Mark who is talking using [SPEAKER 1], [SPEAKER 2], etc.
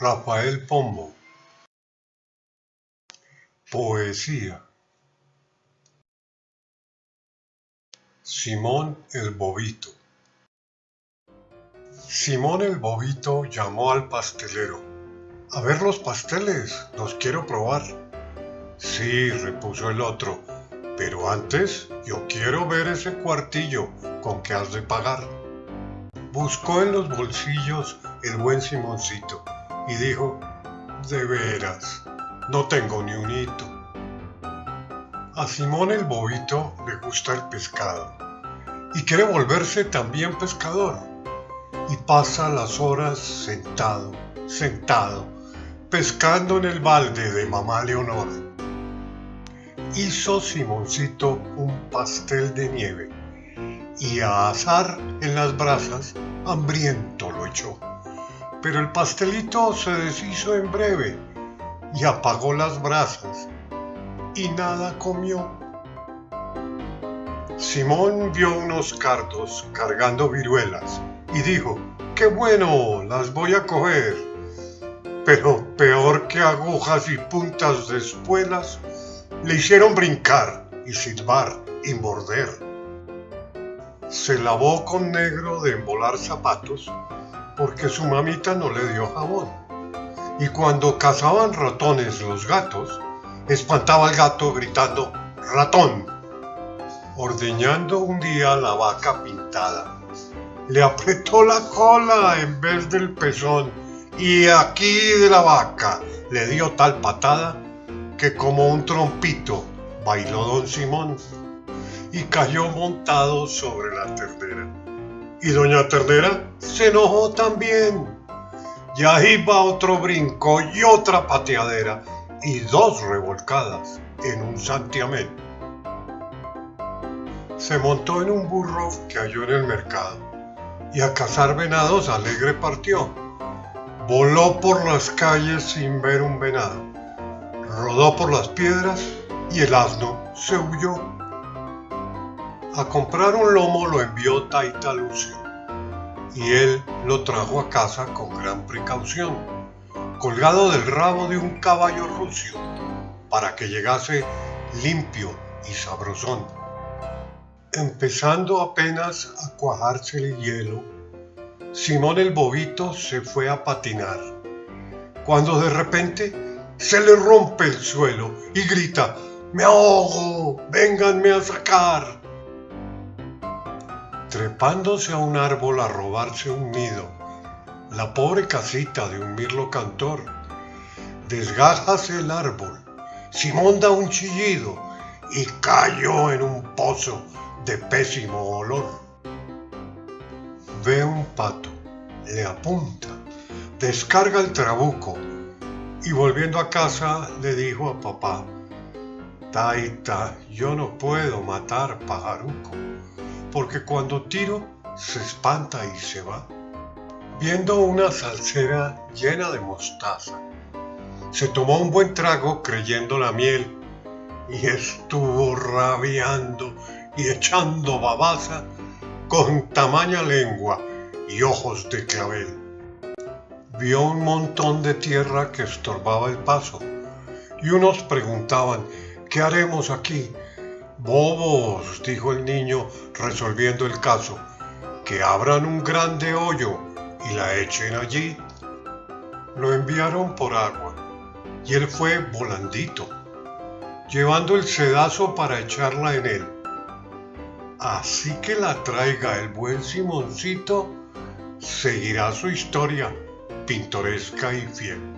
[SPEAKER 1] Rafael Pombo. Poesía. Simón el Bobito. Simón el Bobito llamó al pastelero. A ver los pasteles, los quiero probar. Sí, repuso el otro, pero antes yo quiero ver ese cuartillo con que has de pagar. Buscó en los bolsillos el buen Simoncito y dijo, de veras, no tengo ni un hito. A Simón el bobito le gusta el pescado y quiere volverse también pescador y pasa las horas sentado, sentado, pescando en el balde de mamá Leonor. Hizo Simoncito un pastel de nieve y a asar en las brasas hambriento lo echó pero el pastelito se deshizo en breve y apagó las brasas y nada comió. Simón vio unos cardos cargando viruelas y dijo, qué bueno, las voy a coger. Pero peor que agujas y puntas de espuelas, le hicieron brincar y silbar y morder. Se lavó con negro de embolar zapatos porque su mamita no le dio jabón. Y cuando cazaban ratones los gatos, espantaba al gato gritando ratón, ordeñando un día la vaca pintada. Le apretó la cola en vez del pezón y aquí de la vaca le dio tal patada que como un trompito bailó don Simón y cayó montado sobre la ternera. Y doña Ternera se enojó también. Y ahí va otro brinco y otra pateadera y dos revolcadas en un santiamén. Se montó en un burro que halló en el mercado y a cazar venados alegre partió. Voló por las calles sin ver un venado. Rodó por las piedras y el asno se huyó. A comprar un lomo lo envió Taita Lucio, y él lo trajo a casa con gran precaución, colgado del rabo de un caballo rucio, para que llegase limpio y sabrosón. Empezando apenas a cuajarse el hielo, Simón el bobito se fue a patinar, cuando de repente se le rompe el suelo y grita, ¡Me ahogo! ¡Vénganme a sacar! Trepándose a un árbol a robarse un nido, la pobre casita de un mirlo cantor. Desgájase el árbol, Simón da un chillido y cayó en un pozo de pésimo olor. Ve un pato, le apunta, descarga el trabuco y volviendo a casa le dijo a papá, Taita, yo no puedo matar pajaruco porque cuando tiro se espanta y se va. Viendo una salsera llena de mostaza, se tomó un buen trago creyendo la miel y estuvo rabiando y echando babaza con tamaña lengua y ojos de clavel. Vio un montón de tierra que estorbaba el paso y unos preguntaban, ¿qué haremos aquí? Bobos, dijo el niño resolviendo el caso, que abran un grande hoyo y la echen allí. Lo enviaron por agua y él fue volandito, llevando el sedazo para echarla en él. Así que la traiga el buen Simoncito, seguirá su historia pintoresca y fiel.